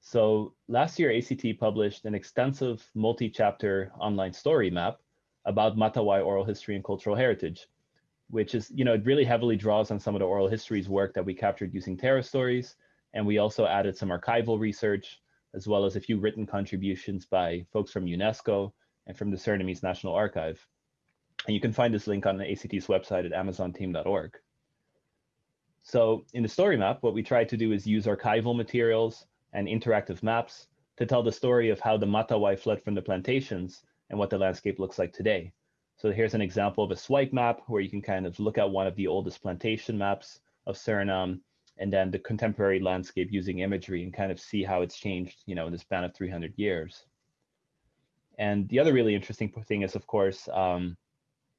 So last year, ACT published an extensive multi-chapter online story map about Matawai oral history and cultural heritage, which is, you know, it really heavily draws on some of the oral histories work that we captured using TerraStories. And we also added some archival research, as well as a few written contributions by folks from UNESCO and from the Surinamese National Archive. And you can find this link on the ACT's website at amazonteam.org. So in the story map, what we try to do is use archival materials and interactive maps to tell the story of how the Matawai fled from the plantations and what the landscape looks like today. So here's an example of a swipe map where you can kind of look at one of the oldest plantation maps of Suriname and then the contemporary landscape using imagery and kind of see how it's changed, you know, in the span of 300 years. And the other really interesting thing is, of course, um,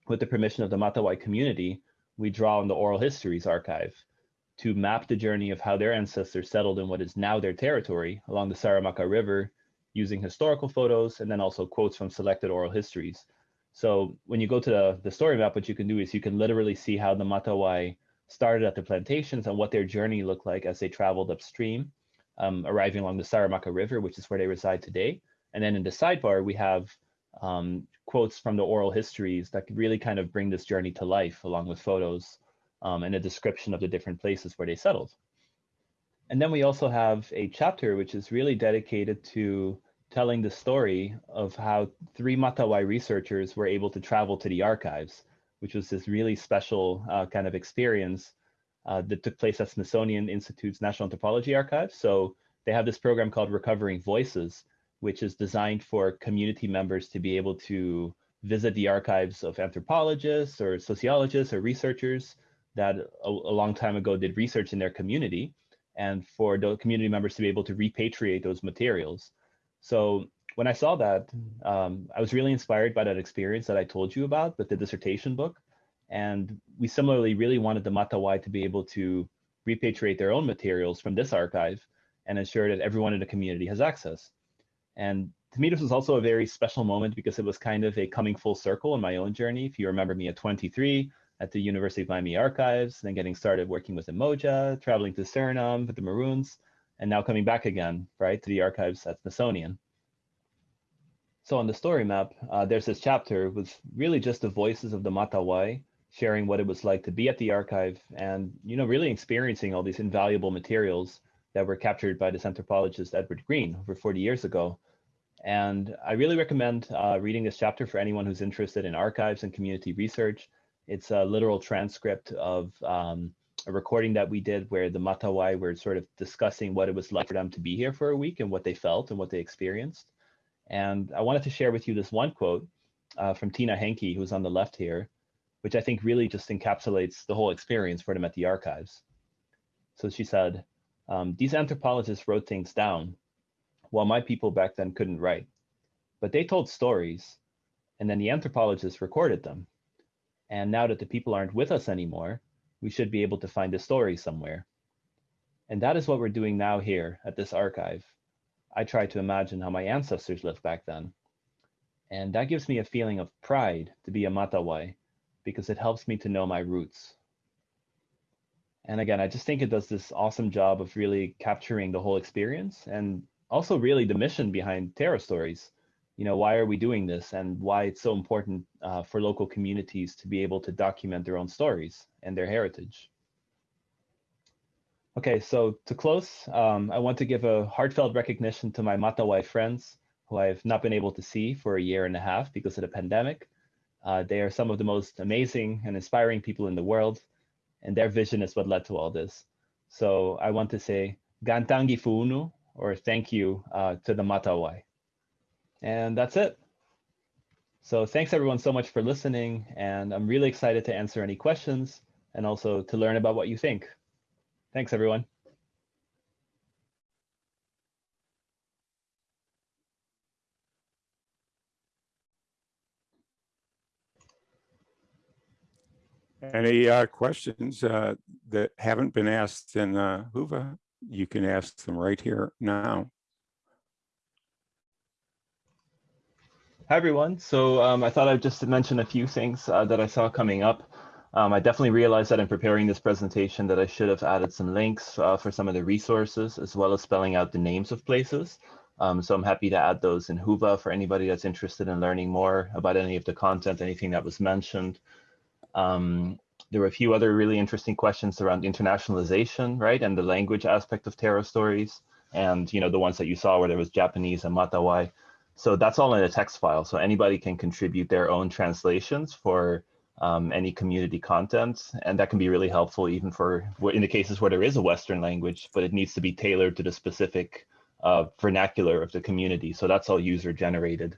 with the permission of the Matawai community, we draw on the oral histories archive to map the journey of how their ancestors settled in what is now their territory along the Saramacca River using historical photos and then also quotes from selected oral histories. So when you go to the, the story map, what you can do is you can literally see how the Matawai started at the plantations and what their journey looked like as they traveled upstream, um, arriving along the Saramacca River, which is where they reside today. And then in the sidebar, we have um, quotes from the oral histories that really kind of bring this journey to life along with photos um, and a description of the different places where they settled. And then we also have a chapter which is really dedicated to telling the story of how three Matawai researchers were able to travel to the archives, which was this really special uh, kind of experience uh, that took place at Smithsonian Institute's National Anthropology Archive. So they have this program called Recovering Voices, which is designed for community members to be able to visit the archives of anthropologists or sociologists or researchers that a, a, long time ago did research in their community and for the community members to be able to repatriate those materials. So when I saw that, um, I was really inspired by that experience that I told you about with the dissertation book. And we similarly really wanted the Matawai to be able to repatriate their own materials from this archive and ensure that everyone in the community has access. And to me, this was also a very special moment because it was kind of a coming full circle in my own journey. If you remember me at 23, at the University of Miami Archives, then getting started working with Umoja, traveling to Suriname with the Maroons, and now coming back again, right, to the archives at Smithsonian. So on the story map, uh, there's this chapter with really just the voices of the Matawai sharing what it was like to be at the archive and, you know, really experiencing all these invaluable materials that were captured by this anthropologist Edward Green over 40 years ago. And I really recommend uh, reading this chapter for anyone who's interested in archives and community research. It's a literal transcript of um, a recording that we did where the Matawai were sort of discussing what it was like for them to be here for a week and what they felt and what they experienced. And I wanted to share with you this one quote uh, from Tina Henke, who's on the left here, which I think really just encapsulates the whole experience for them at the archives. So she said, um, these anthropologists wrote things down while my people back then couldn't write, but they told stories and then the anthropologists recorded them. And now that the people aren't with us anymore, we should be able to find the story somewhere. And that is what we're doing now here at this archive. I try to imagine how my ancestors lived back then. And that gives me a feeling of pride to be a Matawai because it helps me to know my roots. And again, I just think it does this awesome job of really capturing the whole experience and also really the mission behind Terra Stories you know, why are we doing this and why it's so important uh, for local communities to be able to document their own stories and their heritage. Okay, so to close, um, I want to give a heartfelt recognition to my Matawai friends who I've not been able to see for a year and a half because of the pandemic. Uh, they are some of the most amazing and inspiring people in the world, and their vision is what led to all this. So I want to say Gantangi Fuunu, or thank you uh, to the Matawai. And that's it. So thanks everyone so much for listening. And I'm really excited to answer any questions and also to learn about what you think. Thanks everyone. Any uh, questions uh, that haven't been asked in uh, Whova, you can ask them right here now. Hi, everyone. So um, I thought I'd just mention a few things uh, that I saw coming up. Um, I definitely realized that in preparing this presentation that I should have added some links uh, for some of the resources as well as spelling out the names of places. Um, so I'm happy to add those in Whova for anybody that's interested in learning more about any of the content, anything that was mentioned. Um, there were a few other really interesting questions around internationalization, right? And the language aspect of Terra stories. And, you know, the ones that you saw where there was Japanese and Matawai. So that's all in a text file. So anybody can contribute their own translations for um, any community content. And that can be really helpful even for in the cases where there is a Western language, but it needs to be tailored to the specific uh, vernacular of the community. So that's all user generated.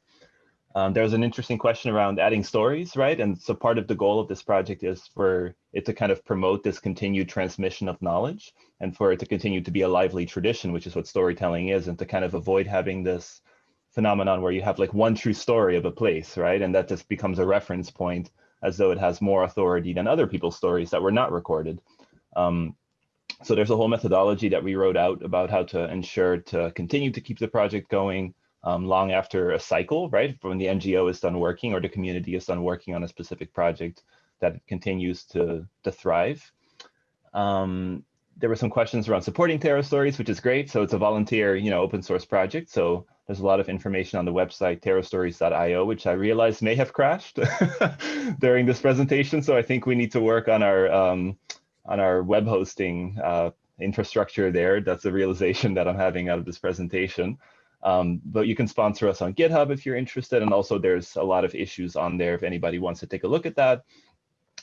Um, there was an interesting question around adding stories, right? And so part of the goal of this project is for it to kind of promote this continued transmission of knowledge and for it to continue to be a lively tradition, which is what storytelling is, and to kind of avoid having this phenomenon where you have like one true story of a place, right? And that just becomes a reference point as though it has more authority than other people's stories that were not recorded. Um, so there's a whole methodology that we wrote out about how to ensure to continue to keep the project going, um, long after a cycle, right? When the NGO is done working or the community is done working on a specific project that continues to, to thrive. Um, there were some questions around supporting Terra Stories, which is great. So it's a volunteer, you know, open source project. So there's a lot of information on the website, terrastories.io, which I realize may have crashed during this presentation. So I think we need to work on our um, on our web hosting uh, infrastructure there. That's a realization that I'm having out of this presentation. Um, but you can sponsor us on GitHub if you're interested. And also there's a lot of issues on there if anybody wants to take a look at that.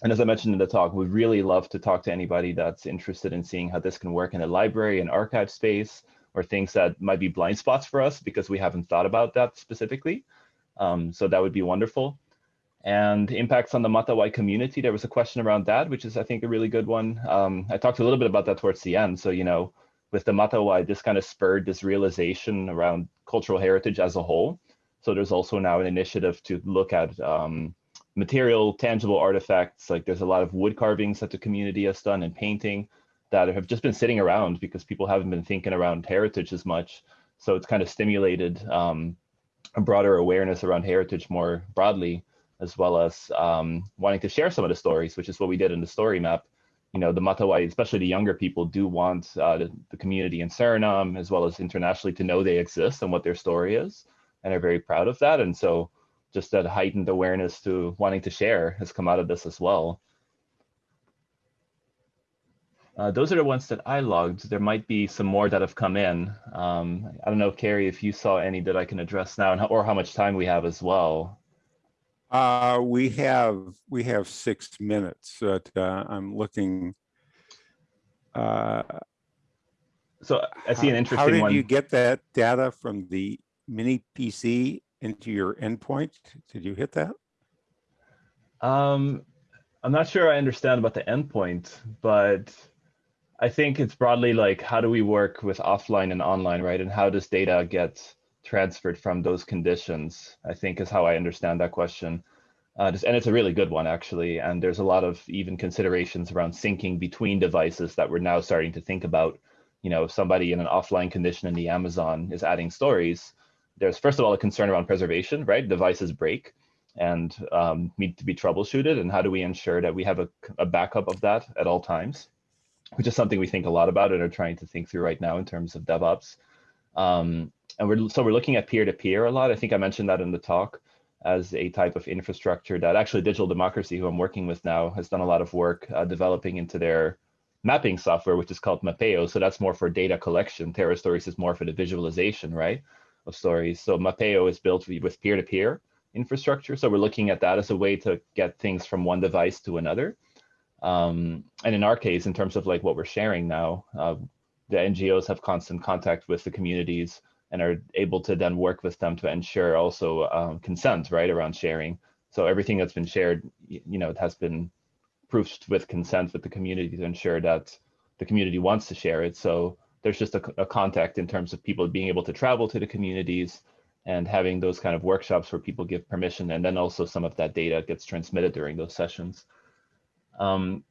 And as I mentioned in the talk, we'd really love to talk to anybody that's interested in seeing how this can work in a library and archive space or things that might be blind spots for us because we haven't thought about that specifically. Um, so that would be wonderful. And impacts on the Matawai community, there was a question around that, which is, I think, a really good one. Um, I talked a little bit about that towards the end. So, you know, with the Matawai, this kind of spurred this realization around cultural heritage as a whole. So there's also now an initiative to look at um, material, tangible artifacts. Like there's a lot of wood carvings that the community has done and painting that have just been sitting around because people haven't been thinking around heritage as much. So it's kind of stimulated um, a broader awareness around heritage more broadly, as well as um, wanting to share some of the stories, which is what we did in the story map you know, the Matawai, especially the younger people, do want uh, the, the, community in Suriname as well as internationally to know they exist and what their story is, and are very proud of that. And so, just that heightened awareness to wanting to share has come out of this as well. Uh, those are the ones that I logged. There might be some more that have come in. Um, I don't know, Carrie, if you saw any that I can address now, and how, or how much time we have as well. Uh, we have we have six minutes, but uh, I'm looking. Uh, so I see an interesting one. How did one. you get that data from the mini PC into your endpoint? Did you hit that? Um, I'm not sure I understand about the endpoint, but I think it's broadly like how do we work with offline and online, right? And how does data get transferred from those conditions, I think is how I understand that question. Uh, just, and it's a really good one, actually. And there's a lot of even considerations around syncing between devices that we're now starting to think about. You know, if somebody in an offline condition in the Amazon is adding stories, there's first of all a concern around preservation, right? Devices break and um, need to be troubleshooted. And how do we ensure that we have a, a backup of that at all times? Which is something we think a lot about and are trying to think through right now in terms of DevOps. Um, and we're so we're looking at peer-to-peer -peer a lot. I think I mentioned that in the talk as a type of infrastructure that actually Digital Democracy, who I'm working with now, has done a lot of work uh, developing into their mapping software, which is called Mapeo. So that's more for data collection. Terra Stories is more for the visualization, right, of stories. So Mapeo is built with peer-to-peer -peer infrastructure. So we're looking at that as a way to get things from one device to another. Um, and in our case, in terms of like what we're sharing now, uh, the NGOs have constant contact with the communities and are able to then work with them to ensure also um, consent, right, around sharing. So everything that's been shared, you know, it has been proofed with consent with the community to ensure that the community wants to share it. So there's just a, a contact in terms of people being able to travel to the communities and having those kind of workshops where people give permission and then also some of that data gets transmitted during those sessions. Um,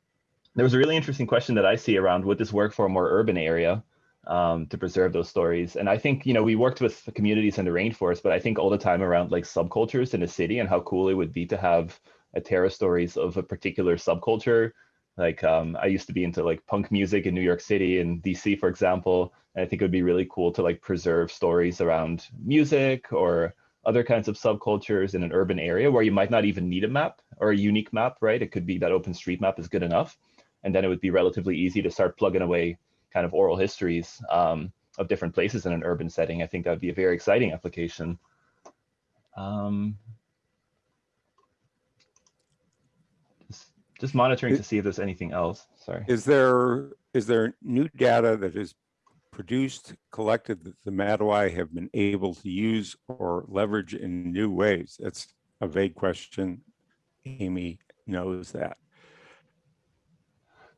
there was a really interesting question that I see around would this work for a more urban area? um, to preserve those stories. And I think, you know, we worked with communities in the rainforest, but I think all the time around like subcultures in a city and how cool it would be to have a Terra Stories of a particular subculture. Like um, I used to be into like punk music in New York City and DC, for example. And I think it would be really cool to like preserve stories around music or other kinds of subcultures in an urban area where you might not even need a map or a unique map, right? It could be that open street map is good enough. And then it would be relatively easy to start plugging away kind of oral histories um, of different places in an urban setting, I think that would be a very exciting application. Um, just, monitoring to see if there's anything else. Sorry. Is there is there new data that is produced, collected that the Matawai have been able to use or leverage in new ways? That's a vague question. Amy knows that.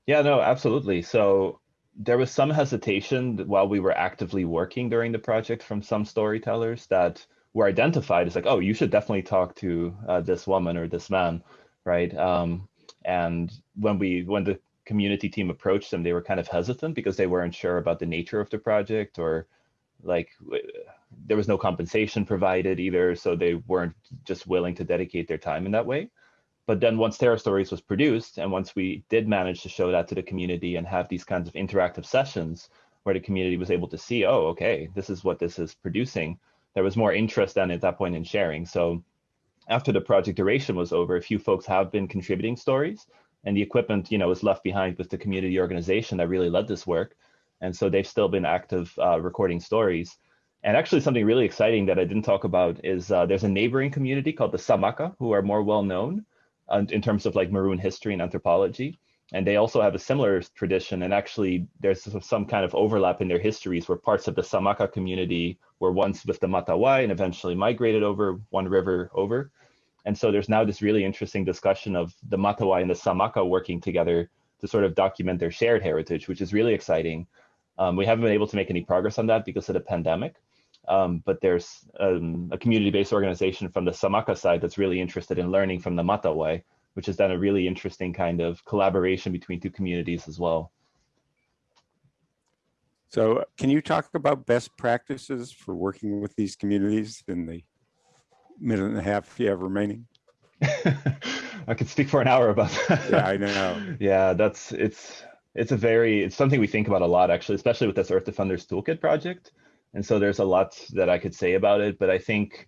Yeah, no, absolutely. So there was some hesitation while we were actively working during the project from some storytellers that were identified as like, oh, you should definitely talk to uh, this woman or this man, right? Um, and when we when the community team approached them, they were kind of hesitant because they weren't sure about the nature of the project or like there was no compensation provided either, so they weren't just willing to dedicate their time in that way. But then once Terra Stories was produced, and once we did manage to show that to the community and have these kinds of interactive sessions where the community was able to see, oh, okay, this is what this is producing, there was more interest than at that point in sharing. So after the project duration was over, a few folks have been contributing stories and the equipment, you know, was left behind with the community organization that really led this work. And so they've still been active uh, recording stories. And actually something really exciting that I didn't talk about is uh, there's a neighboring community called the Saamaka who are more well known uh, in terms of like maroon history and anthropology. And they also have a similar tradition. And actually there's some kind of overlap in their histories where parts of the Saamaka community were once with the Matawai and eventually migrated over one river over. And so there's now this really interesting discussion of the Matawai and the Saamaka working together to sort of document their shared heritage, which is really exciting. Um, we haven't been able to make any progress on that because of the pandemic, um, but there's um, a community-based organization from the Saamaka side that's really interested in learning from the Matawai, which has done a really interesting kind of collaboration between two communities as well. So can you talk about best practices for working with these communities in the minute and a half you have remaining? I could speak for an hour about that. Yeah, I know. yeah, that's it's it's a very it's something we think about a lot actually, especially with this Earth Defenders Toolkit project. And so there's a lot that I could say about it, but I think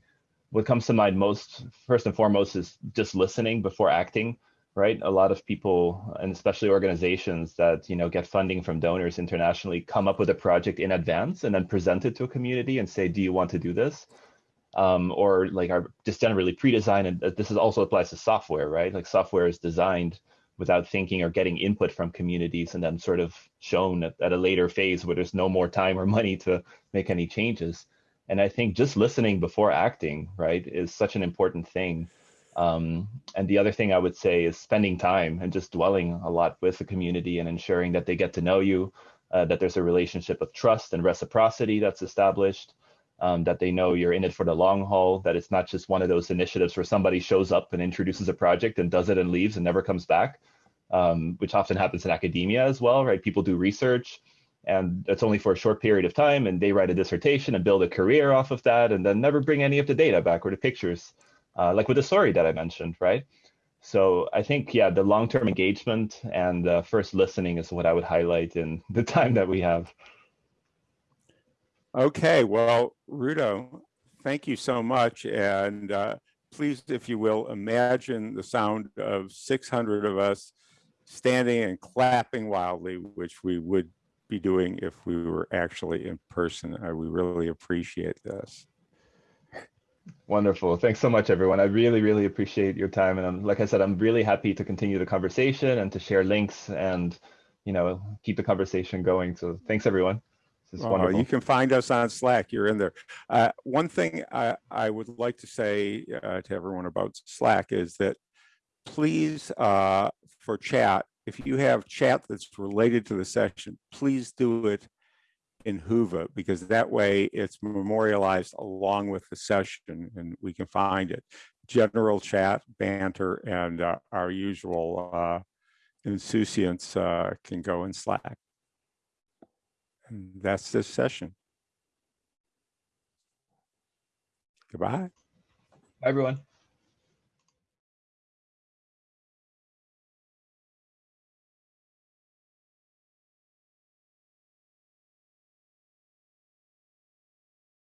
what comes to mind most first and foremost is just listening before acting right? A lot of people and especially organizations that you know get funding from donors internationally come up with a project in advance and then present it to a community and say do you want to do this? Um, or like are just generally pre-designed and this is also applies to software right? Like software is designed without thinking or getting input from communities and then sort of shown at, at a later phase where there's no more time or money to make any changes and i think just listening before acting right is such an important thing um, and the other thing I would say is spending time and just dwelling a lot with the community and ensuring that they get to know you, uh, that there's a relationship of trust and reciprocity that's established, um, that they know you're in it for the long haul, that it's not just one of those initiatives where somebody shows up and introduces a project and does it and leaves and never comes back, um, which often happens in academia as well, right? People do research and it's only for a short period of time and they write a dissertation and build a career off of that and then never bring any of the data back or the pictures uh, like with the story that I mentioned, right? So I think, yeah, the long-term engagement and uh, first listening is what I would highlight in the time that we have. Okay, well, Rudo, thank you so much. And uh, please, if you will, imagine the sound of 600 of us standing and clapping wildly, which we would be doing if we were actually in person. We really appreciate this. Wonderful. Thanks so much, everyone. I really, really appreciate your time. And I'm, like I said, I'm really happy to continue the conversation and to share links and, you know, keep the conversation going. So thanks, everyone. This is wonderful. You can find us on Slack. You're in there. Uh, one thing I, I would like to say uh, to everyone about Slack is that please, uh, for chat, if you have chat that's related to the session, please do it in Whova because that way it's memorialized along with the session and we can find it. General chat, banter, and uh, our usual uh, insouciance uh, can go in Slack. And that's this session. Goodbye. Bye, everyone.